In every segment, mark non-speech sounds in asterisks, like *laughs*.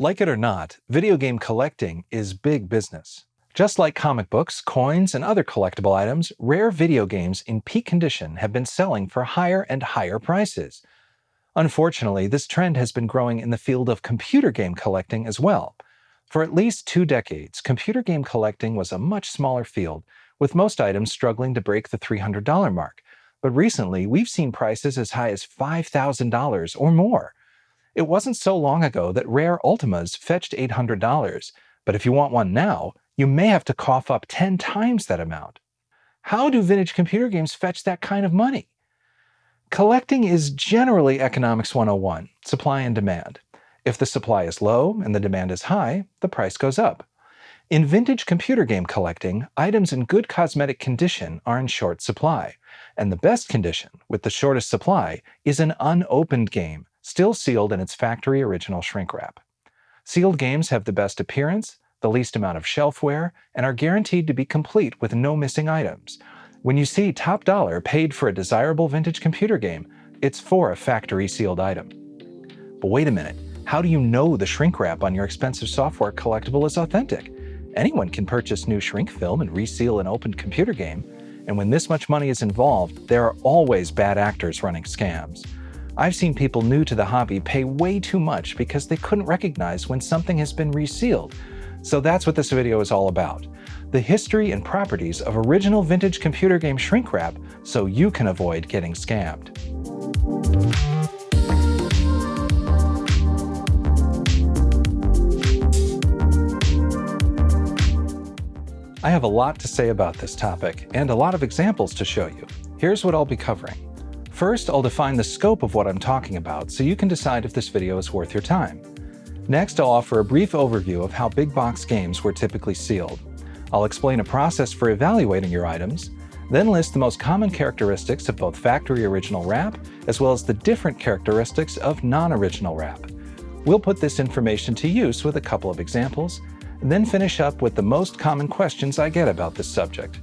Like it or not, video game collecting is big business. Just like comic books, coins, and other collectible items, rare video games in peak condition have been selling for higher and higher prices. Unfortunately, this trend has been growing in the field of computer game collecting as well. For at least two decades, computer game collecting was a much smaller field, with most items struggling to break the $300 mark. But recently, we've seen prices as high as $5,000 or more. It wasn't so long ago that rare Ultimas fetched $800, but if you want one now, you may have to cough up 10 times that amount. How do vintage computer games fetch that kind of money? Collecting is generally Economics 101, supply and demand. If the supply is low and the demand is high, the price goes up. In vintage computer game collecting, items in good cosmetic condition are in short supply, and the best condition, with the shortest supply, is an unopened game, still sealed in its factory original shrink wrap. Sealed games have the best appearance, the least amount of shelf wear, and are guaranteed to be complete with no missing items. When you see top dollar paid for a desirable vintage computer game, it's for a factory sealed item. But wait a minute, how do you know the shrink wrap on your expensive software collectible is authentic? Anyone can purchase new shrink film and reseal an opened computer game, and when this much money is involved, there are always bad actors running scams. I've seen people new to the hobby pay way too much because they couldn't recognize when something has been resealed. So that's what this video is all about. The history and properties of original vintage computer game shrink wrap so you can avoid getting scammed. I have a lot to say about this topic, and a lot of examples to show you. Here's what I'll be covering. First, I'll define the scope of what I'm talking about so you can decide if this video is worth your time. Next, I'll offer a brief overview of how big box games were typically sealed. I'll explain a process for evaluating your items, then list the most common characteristics of both factory original wrap as well as the different characteristics of non-original wrap. We'll put this information to use with a couple of examples, and then finish up with the most common questions I get about this subject.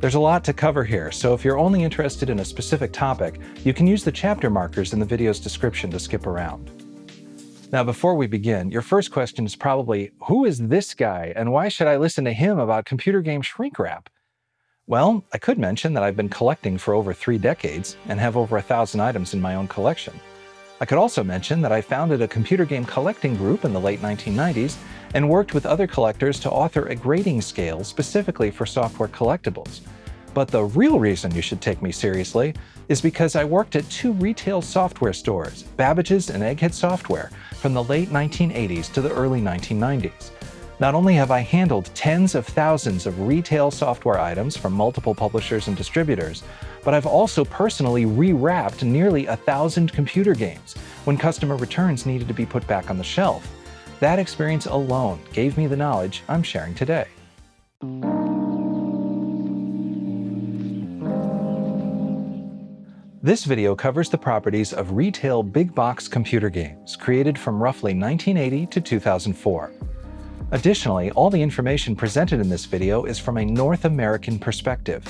There's a lot to cover here, so if you're only interested in a specific topic, you can use the chapter markers in the video's description to skip around. Now, before we begin, your first question is probably, who is this guy and why should I listen to him about computer game shrink wrap? Well, I could mention that I've been collecting for over three decades and have over a thousand items in my own collection. I could also mention that I founded a computer game collecting group in the late 1990s and worked with other collectors to author a grading scale specifically for software collectibles. But the real reason you should take me seriously is because I worked at two retail software stores, Babbage's and Egghead Software, from the late 1980s to the early 1990s. Not only have I handled tens of thousands of retail software items from multiple publishers and distributors, but I've also personally rewrapped nearly a thousand computer games when customer returns needed to be put back on the shelf. That experience alone gave me the knowledge I'm sharing today. This video covers the properties of retail big box computer games created from roughly 1980 to 2004. Additionally, all the information presented in this video is from a North American perspective.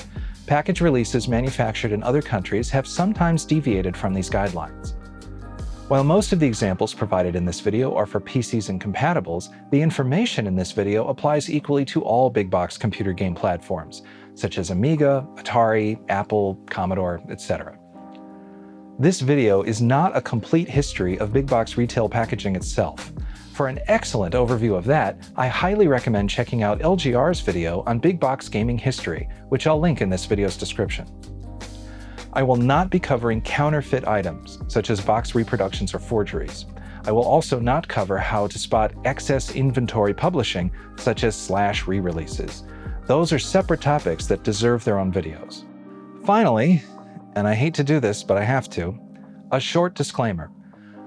Package releases manufactured in other countries have sometimes deviated from these guidelines. While most of the examples provided in this video are for PCs and compatibles, the information in this video applies equally to all big box computer game platforms, such as Amiga, Atari, Apple, Commodore, etc. This video is not a complete history of big box retail packaging itself. For an excellent overview of that, I highly recommend checking out LGR's video on big box gaming history, which I'll link in this video's description. I will not be covering counterfeit items, such as box reproductions or forgeries. I will also not cover how to spot excess inventory publishing, such as slash re-releases. Those are separate topics that deserve their own videos. Finally, and I hate to do this, but I have to, a short disclaimer.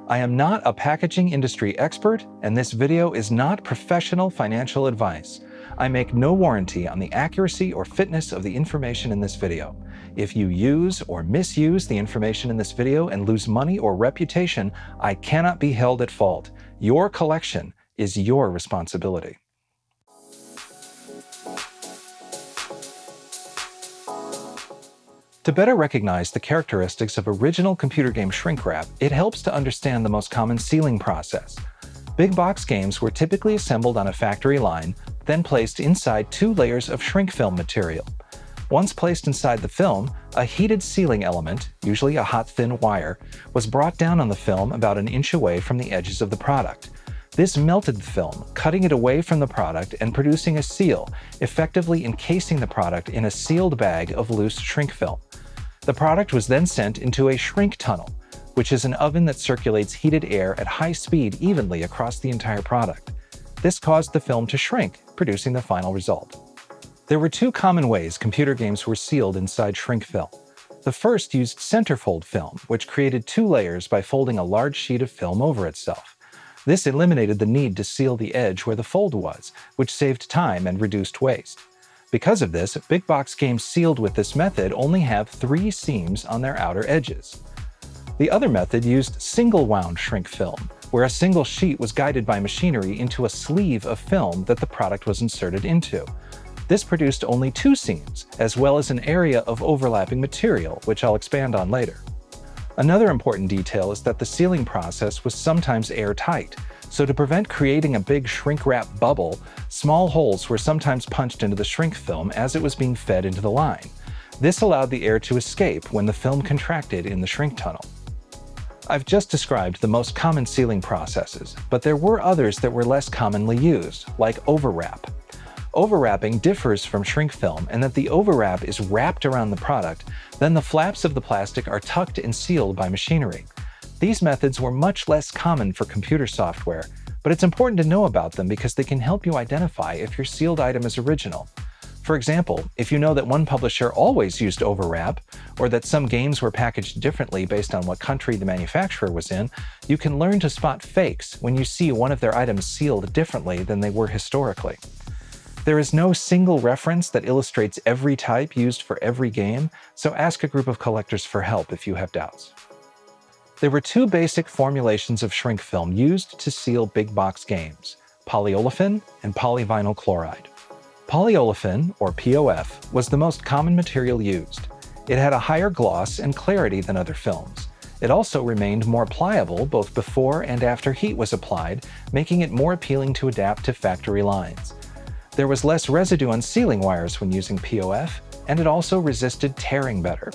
I am not a packaging industry expert, and this video is not professional financial advice. I make no warranty on the accuracy or fitness of the information in this video. If you use or misuse the information in this video and lose money or reputation, I cannot be held at fault. Your collection is your responsibility. To better recognize the characteristics of original computer game shrink wrap, it helps to understand the most common sealing process. Big box games were typically assembled on a factory line, then placed inside two layers of shrink film material. Once placed inside the film, a heated sealing element, usually a hot thin wire, was brought down on the film about an inch away from the edges of the product. This melted the film, cutting it away from the product and producing a seal, effectively encasing the product in a sealed bag of loose shrink film. The product was then sent into a shrink tunnel, which is an oven that circulates heated air at high speed evenly across the entire product. This caused the film to shrink, producing the final result. There were two common ways computer games were sealed inside shrink film. The first used centerfold film, which created two layers by folding a large sheet of film over itself. This eliminated the need to seal the edge where the fold was, which saved time and reduced waste. Because of this, big box games sealed with this method only have three seams on their outer edges. The other method used single-wound shrink film, where a single sheet was guided by machinery into a sleeve of film that the product was inserted into. This produced only two seams, as well as an area of overlapping material, which I'll expand on later. Another important detail is that the sealing process was sometimes airtight, so to prevent creating a big shrink wrap bubble, small holes were sometimes punched into the shrink film as it was being fed into the line. This allowed the air to escape when the film contracted in the shrink tunnel. I've just described the most common sealing processes, but there were others that were less commonly used, like overwrap. Overwrapping differs from shrink film in that the overwrap is wrapped around the product, then the flaps of the plastic are tucked and sealed by machinery. These methods were much less common for computer software, but it's important to know about them because they can help you identify if your sealed item is original. For example, if you know that one publisher always used overwrap, or that some games were packaged differently based on what country the manufacturer was in, you can learn to spot fakes when you see one of their items sealed differently than they were historically. There is no single reference that illustrates every type used for every game, so ask a group of collectors for help if you have doubts. There were two basic formulations of shrink film used to seal big box games, polyolefin and polyvinyl chloride. Polyolefin, or POF, was the most common material used. It had a higher gloss and clarity than other films. It also remained more pliable both before and after heat was applied, making it more appealing to adapt to factory lines. There was less residue on sealing wires when using POF, and it also resisted tearing better.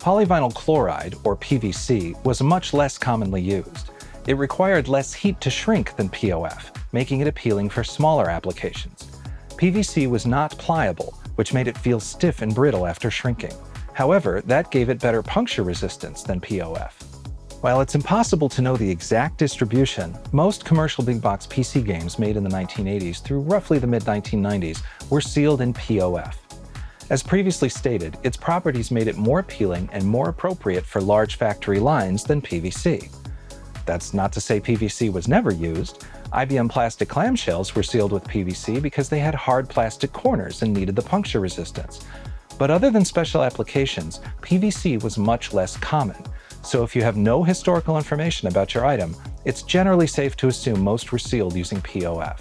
Polyvinyl chloride, or PVC, was much less commonly used. It required less heat to shrink than POF, making it appealing for smaller applications. PVC was not pliable, which made it feel stiff and brittle after shrinking. However, that gave it better puncture resistance than POF. While it's impossible to know the exact distribution, most commercial big box PC games made in the 1980s through roughly the mid-1990s were sealed in POF. As previously stated, its properties made it more appealing and more appropriate for large factory lines than PVC. That's not to say PVC was never used. IBM plastic clamshells were sealed with PVC because they had hard plastic corners and needed the puncture resistance. But other than special applications, PVC was much less common, so if you have no historical information about your item, it's generally safe to assume most were sealed using POF.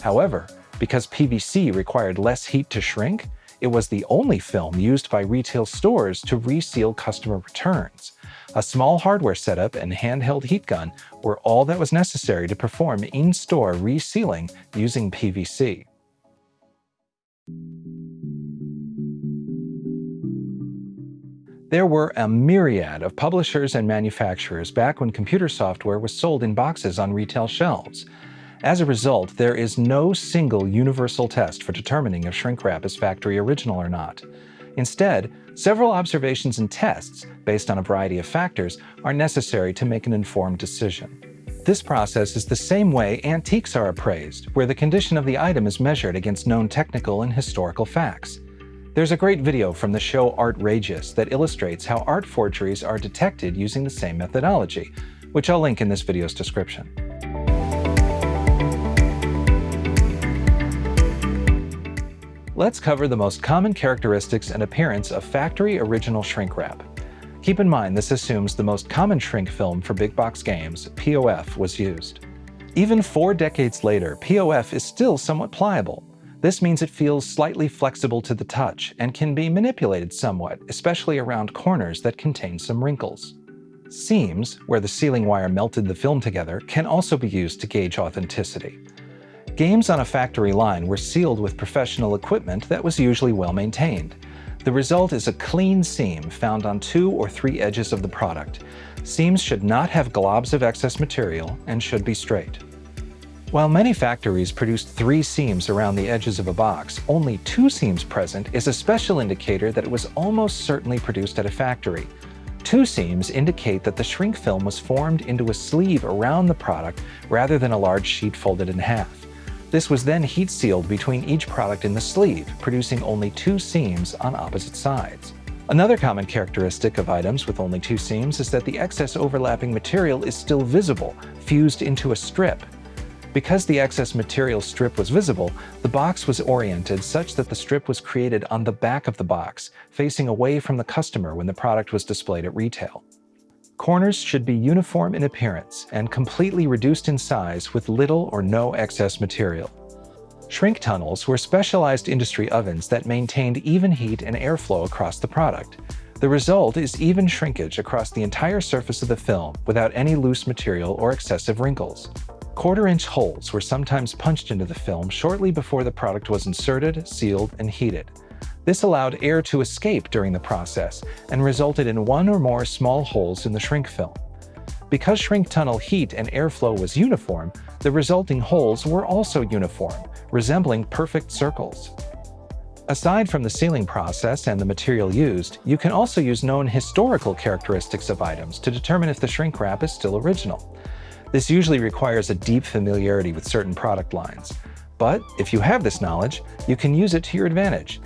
However, because PVC required less heat to shrink, it was the only film used by retail stores to reseal customer returns. A small hardware setup and handheld heat gun were all that was necessary to perform in-store resealing using PVC. There were a myriad of publishers and manufacturers back when computer software was sold in boxes on retail shelves. As a result, there is no single universal test for determining if shrink wrap is factory original or not. Instead, several observations and tests, based on a variety of factors, are necessary to make an informed decision. This process is the same way antiques are appraised, where the condition of the item is measured against known technical and historical facts. There's a great video from the show Artrageous that illustrates how art forgeries are detected using the same methodology, which I'll link in this video's description. Let's cover the most common characteristics and appearance of factory original shrink wrap. Keep in mind this assumes the most common shrink film for big box games, POF, was used. Even four decades later, POF is still somewhat pliable, this means it feels slightly flexible to the touch and can be manipulated somewhat, especially around corners that contain some wrinkles. Seams, where the sealing wire melted the film together, can also be used to gauge authenticity. Games on a factory line were sealed with professional equipment that was usually well maintained. The result is a clean seam found on two or three edges of the product. Seams should not have globs of excess material and should be straight. While many factories produce three seams around the edges of a box, only two seams present is a special indicator that it was almost certainly produced at a factory. Two seams indicate that the shrink film was formed into a sleeve around the product rather than a large sheet folded in half. This was then heat sealed between each product in the sleeve, producing only two seams on opposite sides. Another common characteristic of items with only two seams is that the excess overlapping material is still visible, fused into a strip, because the excess material strip was visible, the box was oriented such that the strip was created on the back of the box, facing away from the customer when the product was displayed at retail. Corners should be uniform in appearance and completely reduced in size with little or no excess material. Shrink tunnels were specialized industry ovens that maintained even heat and airflow across the product. The result is even shrinkage across the entire surface of the film without any loose material or excessive wrinkles. Quarter-inch holes were sometimes punched into the film shortly before the product was inserted, sealed, and heated. This allowed air to escape during the process and resulted in one or more small holes in the shrink film. Because shrink tunnel heat and airflow was uniform, the resulting holes were also uniform, resembling perfect circles. Aside from the sealing process and the material used, you can also use known historical characteristics of items to determine if the shrink wrap is still original. This usually requires a deep familiarity with certain product lines. But if you have this knowledge, you can use it to your advantage.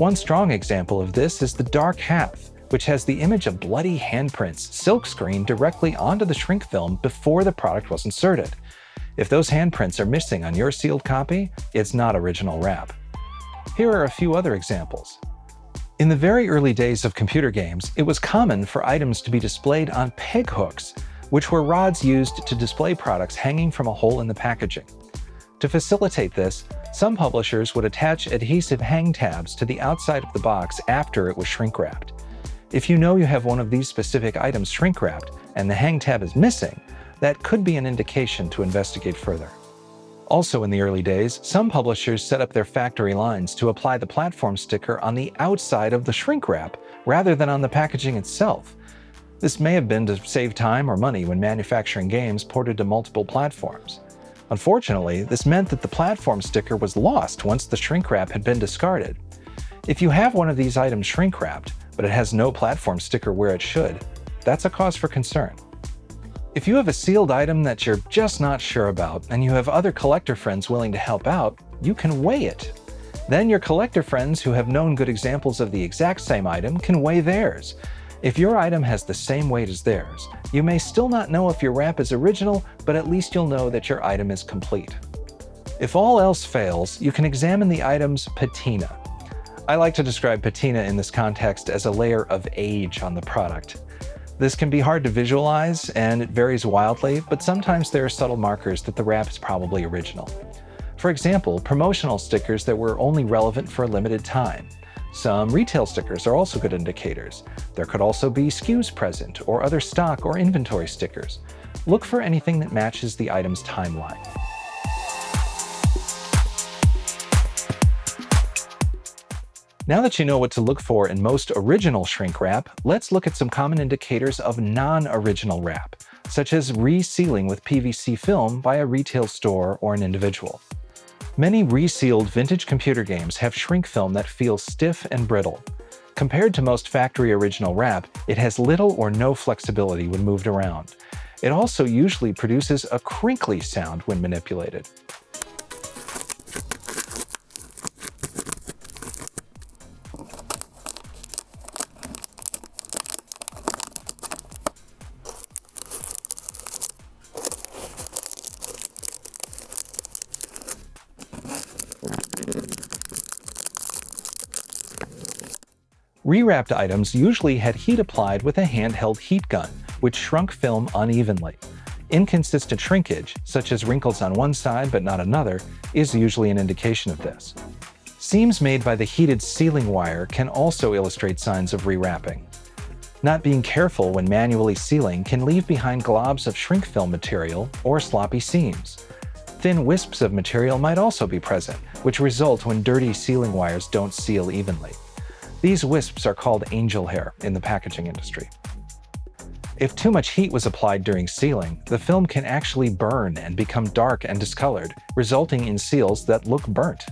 One strong example of this is the Dark Half, which has the image of bloody handprints silkscreened directly onto the shrink film before the product was inserted. If those handprints are missing on your sealed copy, it's not original wrap. Here are a few other examples. In the very early days of computer games, it was common for items to be displayed on peg hooks, which were rods used to display products hanging from a hole in the packaging. To facilitate this, some publishers would attach adhesive hang tabs to the outside of the box after it was shrink-wrapped. If you know you have one of these specific items shrink-wrapped and the hang tab is missing, that could be an indication to investigate further. Also in the early days, some publishers set up their factory lines to apply the platform sticker on the outside of the shrink wrap rather than on the packaging itself, this may have been to save time or money when manufacturing games ported to multiple platforms. Unfortunately, this meant that the platform sticker was lost once the shrink wrap had been discarded. If you have one of these items shrink wrapped, but it has no platform sticker where it should, that's a cause for concern. If you have a sealed item that you're just not sure about and you have other collector friends willing to help out, you can weigh it. Then your collector friends who have known good examples of the exact same item can weigh theirs, if your item has the same weight as theirs, you may still not know if your wrap is original, but at least you'll know that your item is complete. If all else fails, you can examine the item's patina. I like to describe patina in this context as a layer of age on the product. This can be hard to visualize and it varies wildly, but sometimes there are subtle markers that the wrap is probably original. For example, promotional stickers that were only relevant for a limited time, some retail stickers are also good indicators. There could also be SKUs present, or other stock or inventory stickers. Look for anything that matches the item's timeline. Now that you know what to look for in most original shrink wrap, let's look at some common indicators of non-original wrap, such as resealing with PVC film by a retail store or an individual. Many resealed vintage computer games have shrink film that feels stiff and brittle. Compared to most factory original wrap, it has little or no flexibility when moved around. It also usually produces a crinkly sound when manipulated. Rewrapped items usually had heat applied with a handheld heat gun, which shrunk film unevenly. Inconsistent shrinkage, such as wrinkles on one side but not another, is usually an indication of this. Seams made by the heated sealing wire can also illustrate signs of rewrapping. Not being careful when manually sealing can leave behind globs of shrink film material or sloppy seams. Thin wisps of material might also be present, which result when dirty sealing wires don't seal evenly. These wisps are called angel hair in the packaging industry. If too much heat was applied during sealing, the film can actually burn and become dark and discolored, resulting in seals that look burnt.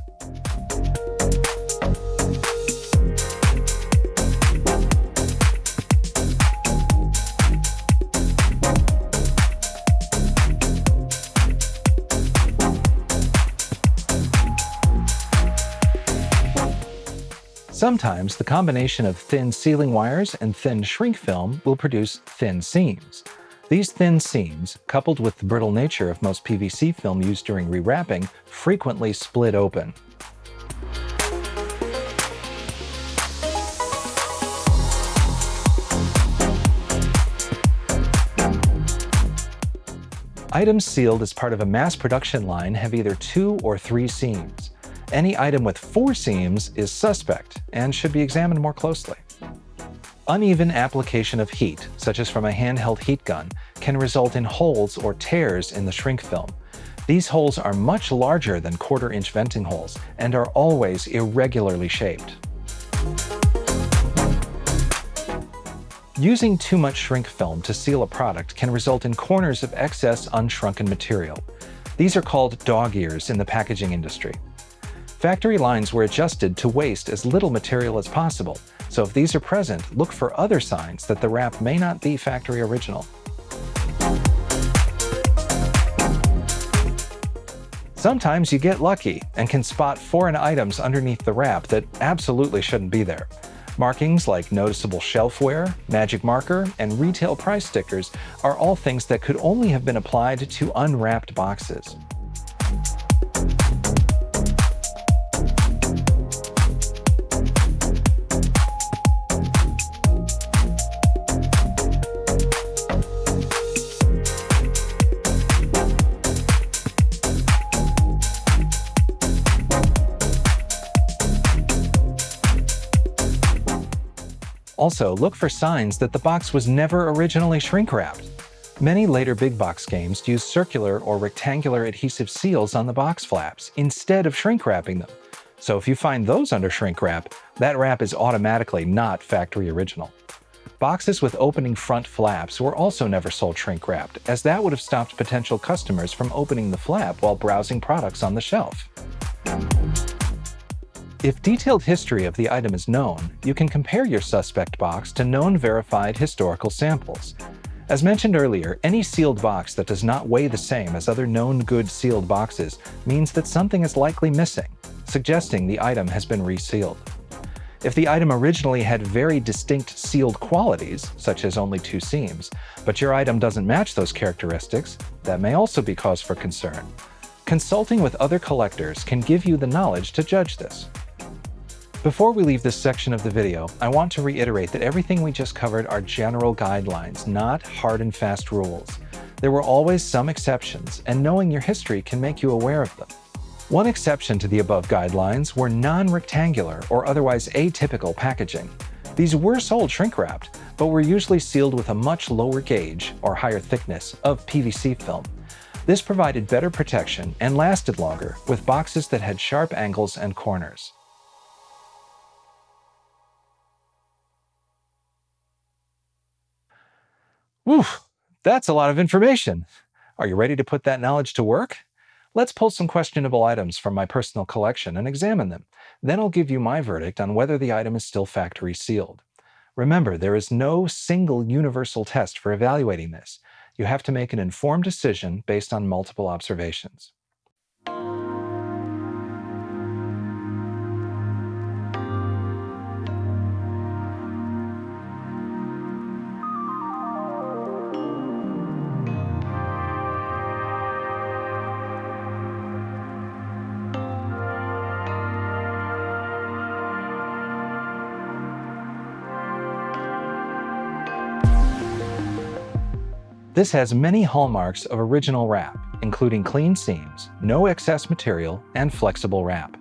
Sometimes the combination of thin sealing wires and thin shrink film will produce thin seams. These thin seams, coupled with the brittle nature of most PVC film used during rewrapping, frequently split open. Items sealed as part of a mass production line have either two or three seams. Any item with four seams is suspect and should be examined more closely. Uneven application of heat, such as from a handheld heat gun, can result in holes or tears in the shrink film. These holes are much larger than quarter-inch venting holes and are always irregularly shaped. Using too much shrink film to seal a product can result in corners of excess unshrunken material. These are called dog ears in the packaging industry. Factory lines were adjusted to waste as little material as possible, so if these are present, look for other signs that the wrap may not be factory original. Sometimes you get lucky and can spot foreign items underneath the wrap that absolutely shouldn't be there. Markings like noticeable shelf wear, magic marker, and retail price stickers are all things that could only have been applied to unwrapped boxes. Also, look for signs that the box was never originally shrink-wrapped. Many later big box games use circular or rectangular adhesive seals on the box flaps instead of shrink-wrapping them. So if you find those under shrink wrap, that wrap is automatically not factory original. Boxes with opening front flaps were also never sold shrink wrapped, as that would have stopped potential customers from opening the flap while browsing products on the shelf. If detailed history of the item is known, you can compare your suspect box to known verified historical samples. As mentioned earlier, any sealed box that does not weigh the same as other known good sealed boxes means that something is likely missing, suggesting the item has been resealed. If the item originally had very distinct sealed qualities, such as only two seams, but your item doesn't match those characteristics, that may also be cause for concern. Consulting with other collectors can give you the knowledge to judge this. Before we leave this section of the video, I want to reiterate that everything we just covered are general guidelines, not hard and fast rules. There were always some exceptions, and knowing your history can make you aware of them. One exception to the above guidelines were non-rectangular or otherwise atypical packaging. These were sold shrink-wrapped, but were usually sealed with a much lower gauge, or higher thickness, of PVC film. This provided better protection and lasted longer with boxes that had sharp angles and corners. Whew, that's a lot of information. Are you ready to put that knowledge to work? Let's pull some questionable items from my personal collection and examine them. Then I'll give you my verdict on whether the item is still factory sealed. Remember, there is no single universal test for evaluating this. You have to make an informed decision based on multiple observations. This has many hallmarks of original wrap, including clean seams, no excess material, and flexible wrap.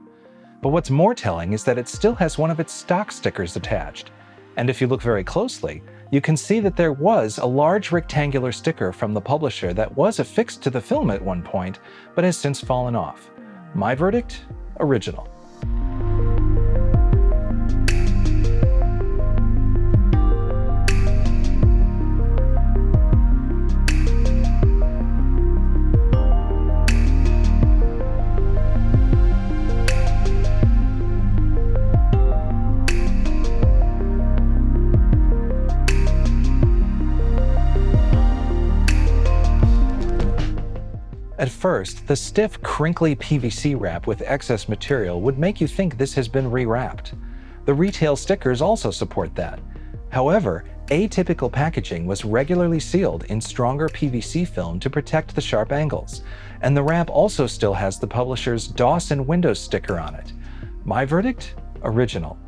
But what's more telling is that it still has one of its stock stickers attached. And if you look very closely, you can see that there was a large rectangular sticker from the publisher that was affixed to the film at one point, but has since fallen off. My verdict? Original. At first, the stiff, crinkly PVC wrap with excess material would make you think this has been rewrapped. The retail stickers also support that. However, atypical packaging was regularly sealed in stronger PVC film to protect the sharp angles, and the wrap also still has the publisher's DOS and Windows sticker on it. My verdict? Original.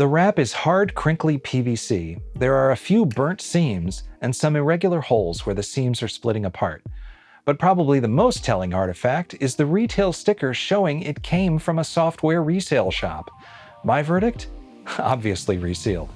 The wrap is hard, crinkly PVC. There are a few burnt seams and some irregular holes where the seams are splitting apart. But probably the most telling artifact is the retail sticker showing it came from a software resale shop. My verdict? *laughs* Obviously resealed.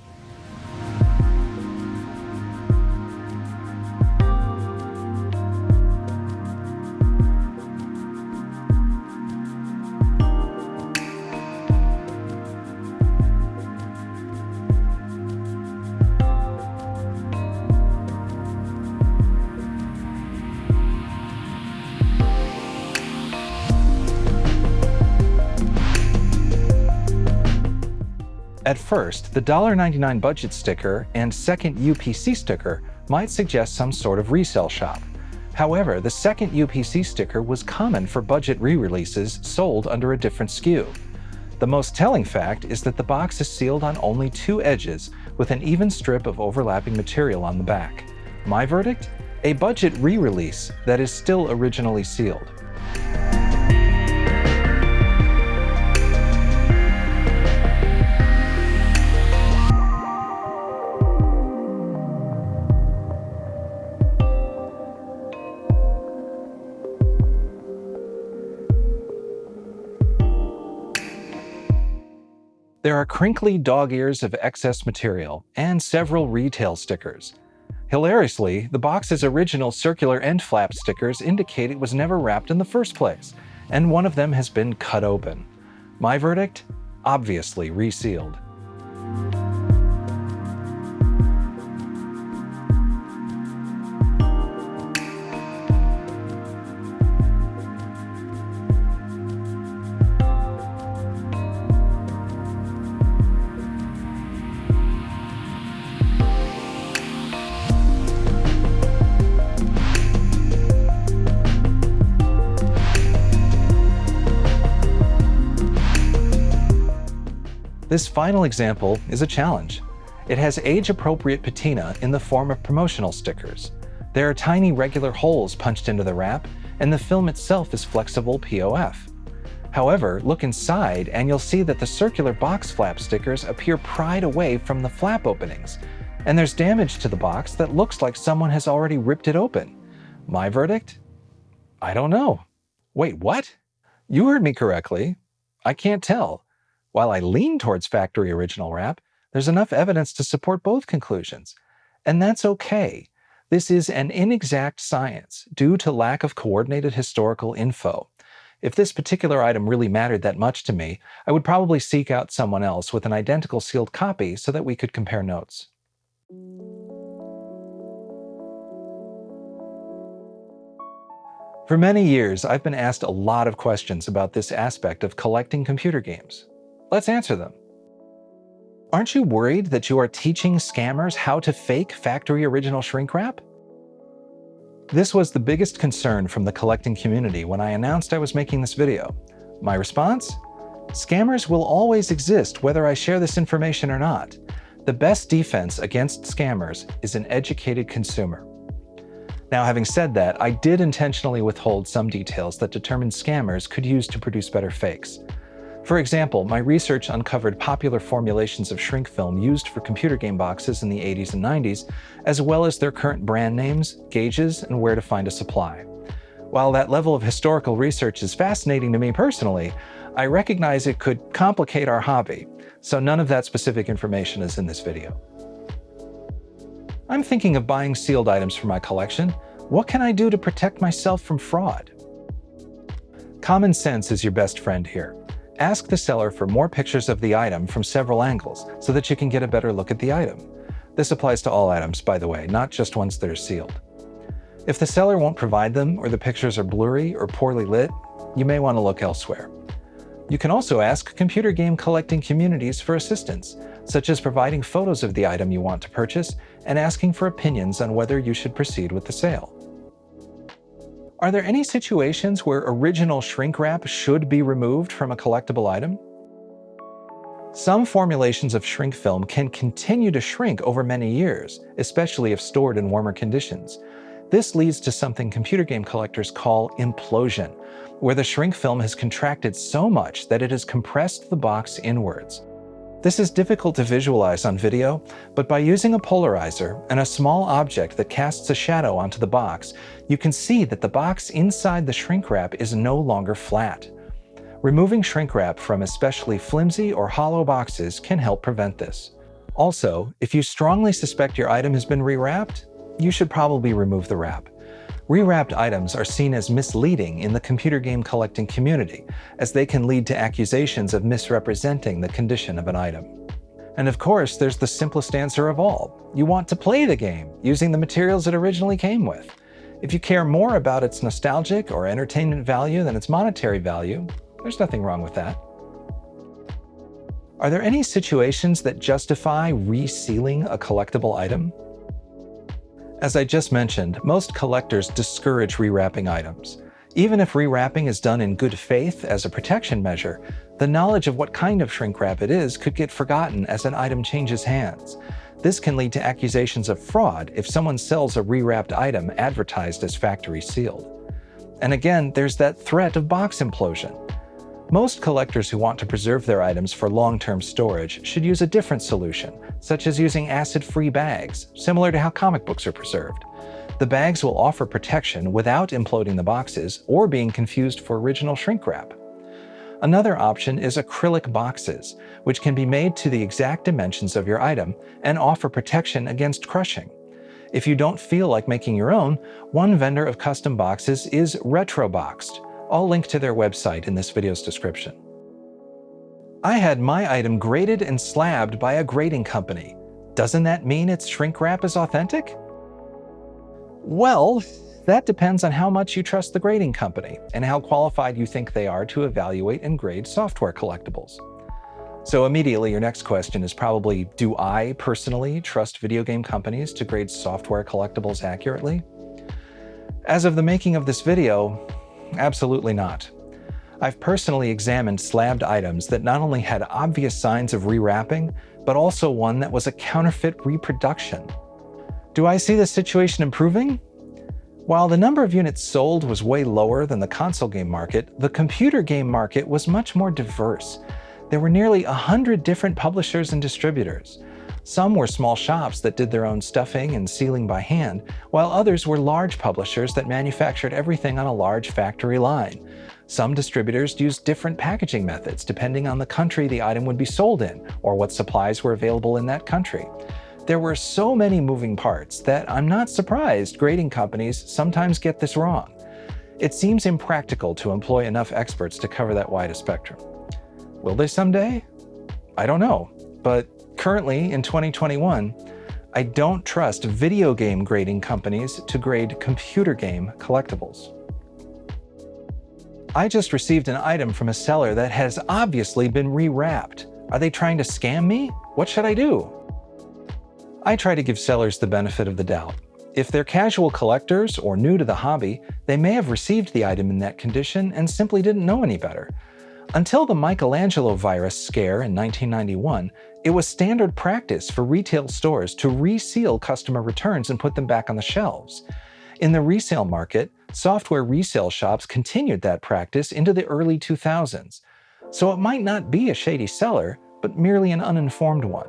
At first, the $1.99 budget sticker and second UPC sticker might suggest some sort of resale shop. However, the second UPC sticker was common for budget re-releases sold under a different SKU. The most telling fact is that the box is sealed on only two edges with an even strip of overlapping material on the back. My verdict? A budget re-release that is still originally sealed. There are crinkly dog ears of excess material and several retail stickers. Hilariously, the box's original circular end flap stickers indicate it was never wrapped in the first place, and one of them has been cut open. My verdict? Obviously resealed. This final example is a challenge. It has age-appropriate patina in the form of promotional stickers. There are tiny regular holes punched into the wrap, and the film itself is flexible POF. However, look inside and you'll see that the circular box flap stickers appear pried away from the flap openings, and there's damage to the box that looks like someone has already ripped it open. My verdict? I don't know. Wait, what? You heard me correctly. I can't tell. While I lean towards factory original wrap, there's enough evidence to support both conclusions. And that's okay. This is an inexact science due to lack of coordinated historical info. If this particular item really mattered that much to me, I would probably seek out someone else with an identical sealed copy so that we could compare notes. For many years, I've been asked a lot of questions about this aspect of collecting computer games. Let's answer them. Aren't you worried that you are teaching scammers how to fake factory original shrink wrap? This was the biggest concern from the collecting community when I announced I was making this video. My response? Scammers will always exist whether I share this information or not. The best defense against scammers is an educated consumer. Now, having said that, I did intentionally withhold some details that determined scammers could use to produce better fakes. For example, my research uncovered popular formulations of shrink film used for computer game boxes in the 80s and 90s, as well as their current brand names, gauges, and where to find a supply. While that level of historical research is fascinating to me personally, I recognize it could complicate our hobby, so none of that specific information is in this video. I'm thinking of buying sealed items for my collection. What can I do to protect myself from fraud? Common sense is your best friend here. Ask the seller for more pictures of the item from several angles so that you can get a better look at the item. This applies to all items, by the way, not just ones that are sealed. If the seller won't provide them or the pictures are blurry or poorly lit, you may want to look elsewhere. You can also ask computer game collecting communities for assistance, such as providing photos of the item you want to purchase and asking for opinions on whether you should proceed with the sale. Are there any situations where original shrink wrap should be removed from a collectible item? Some formulations of shrink film can continue to shrink over many years, especially if stored in warmer conditions. This leads to something computer game collectors call implosion, where the shrink film has contracted so much that it has compressed the box inwards. This is difficult to visualize on video, but by using a polarizer and a small object that casts a shadow onto the box, you can see that the box inside the shrink wrap is no longer flat. Removing shrink wrap from especially flimsy or hollow boxes can help prevent this. Also, if you strongly suspect your item has been rewrapped, you should probably remove the wrap. Rewrapped items are seen as misleading in the computer game collecting community, as they can lead to accusations of misrepresenting the condition of an item. And of course, there's the simplest answer of all. You want to play the game, using the materials it originally came with. If you care more about its nostalgic or entertainment value than its monetary value, there's nothing wrong with that. Are there any situations that justify resealing a collectible item? As I just mentioned, most collectors discourage rewrapping items. Even if rewrapping is done in good faith as a protection measure, the knowledge of what kind of shrink wrap it is could get forgotten as an item changes hands. This can lead to accusations of fraud if someone sells a rewrapped item advertised as factory sealed. And again, there's that threat of box implosion. Most collectors who want to preserve their items for long-term storage should use a different solution, such as using acid-free bags, similar to how comic books are preserved. The bags will offer protection without imploding the boxes or being confused for original shrink wrap. Another option is acrylic boxes, which can be made to the exact dimensions of your item and offer protection against crushing. If you don't feel like making your own, one vendor of custom boxes is Retroboxed, I'll link to their website in this video's description. I had my item graded and slabbed by a grading company. Doesn't that mean its shrink wrap is authentic? Well, that depends on how much you trust the grading company and how qualified you think they are to evaluate and grade software collectibles. So immediately your next question is probably, do I personally trust video game companies to grade software collectibles accurately? As of the making of this video, Absolutely not. I've personally examined slabbed items that not only had obvious signs of rewrapping, but also one that was a counterfeit reproduction. Do I see the situation improving? While the number of units sold was way lower than the console game market, the computer game market was much more diverse. There were nearly 100 different publishers and distributors. Some were small shops that did their own stuffing and sealing by hand, while others were large publishers that manufactured everything on a large factory line. Some distributors used different packaging methods depending on the country the item would be sold in or what supplies were available in that country. There were so many moving parts that I'm not surprised grading companies sometimes get this wrong. It seems impractical to employ enough experts to cover that wide a spectrum. Will they someday? I don't know, but Currently, in 2021, I don't trust video game grading companies to grade computer game collectibles. I just received an item from a seller that has obviously been rewrapped. Are they trying to scam me? What should I do? I try to give sellers the benefit of the doubt. If they're casual collectors or new to the hobby, they may have received the item in that condition and simply didn't know any better. Until the Michelangelo virus scare in 1991, it was standard practice for retail stores to reseal customer returns and put them back on the shelves. In the resale market, software resale shops continued that practice into the early 2000s. so it might not be a shady seller, but merely an uninformed one.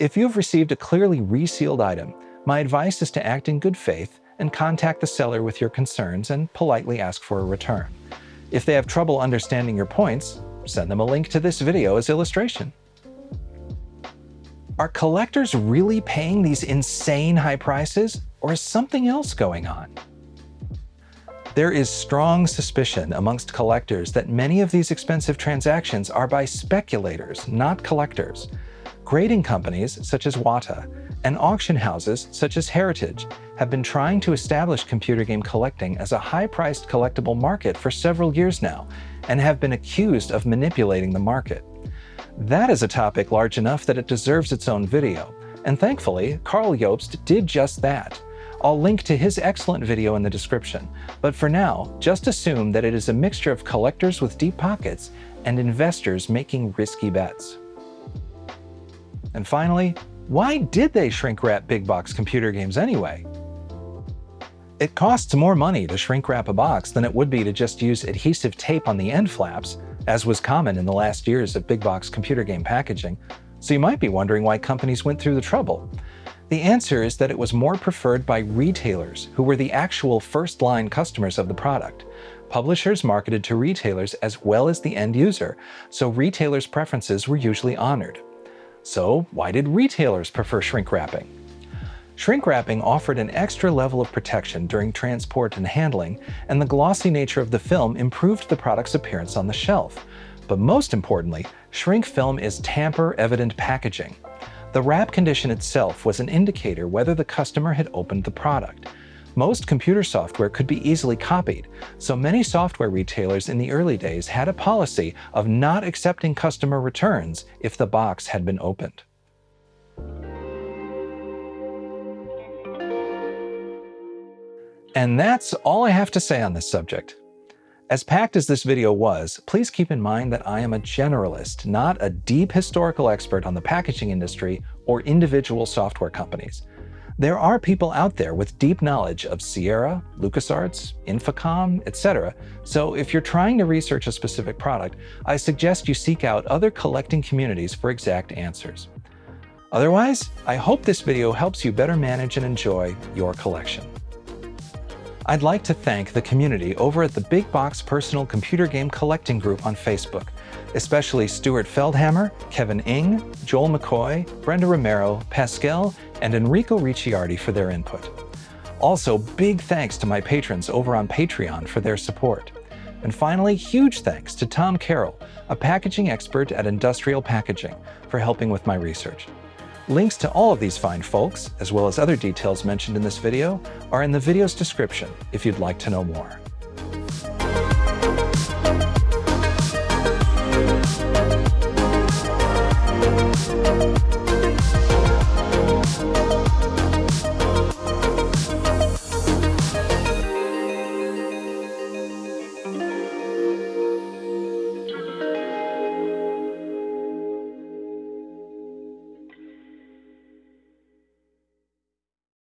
If you have received a clearly resealed item, my advice is to act in good faith and contact the seller with your concerns and politely ask for a return. If they have trouble understanding your points, send them a link to this video as illustration. Are collectors really paying these insane high prices, or is something else going on? There is strong suspicion amongst collectors that many of these expensive transactions are by speculators, not collectors. Grading companies, such as Wata, and auction houses, such as Heritage, have been trying to establish computer game collecting as a high-priced collectible market for several years now, and have been accused of manipulating the market. That is a topic large enough that it deserves its own video, and thankfully, Karl Jobst did just that. I'll link to his excellent video in the description, but for now, just assume that it is a mixture of collectors with deep pockets and investors making risky bets. And finally, why did they shrink wrap big box computer games anyway? It costs more money to shrink wrap a box than it would be to just use adhesive tape on the end flaps, as was common in the last years of big box computer game packaging, so you might be wondering why companies went through the trouble. The answer is that it was more preferred by retailers, who were the actual first-line customers of the product. Publishers marketed to retailers as well as the end user, so retailers' preferences were usually honored. So why did retailers prefer shrink wrapping? Shrink wrapping offered an extra level of protection during transport and handling, and the glossy nature of the film improved the product's appearance on the shelf. But most importantly, shrink film is tamper-evident packaging. The wrap condition itself was an indicator whether the customer had opened the product. Most computer software could be easily copied, so many software retailers in the early days had a policy of not accepting customer returns if the box had been opened. And that's all I have to say on this subject. As packed as this video was, please keep in mind that I am a generalist, not a deep historical expert on the packaging industry or individual software companies. There are people out there with deep knowledge of Sierra, LucasArts, Infocom, etc. So if you're trying to research a specific product, I suggest you seek out other collecting communities for exact answers. Otherwise, I hope this video helps you better manage and enjoy your collection. I'd like to thank the community over at the Big Box Personal Computer Game Collecting Group on Facebook, especially Stuart Feldhammer, Kevin Ing, Joel McCoy, Brenda Romero, Pascal, and Enrico Ricciardi for their input. Also, big thanks to my patrons over on Patreon for their support. And finally, huge thanks to Tom Carroll, a packaging expert at Industrial Packaging, for helping with my research. Links to all of these fine folks, as well as other details mentioned in this video, are in the video's description if you'd like to know more.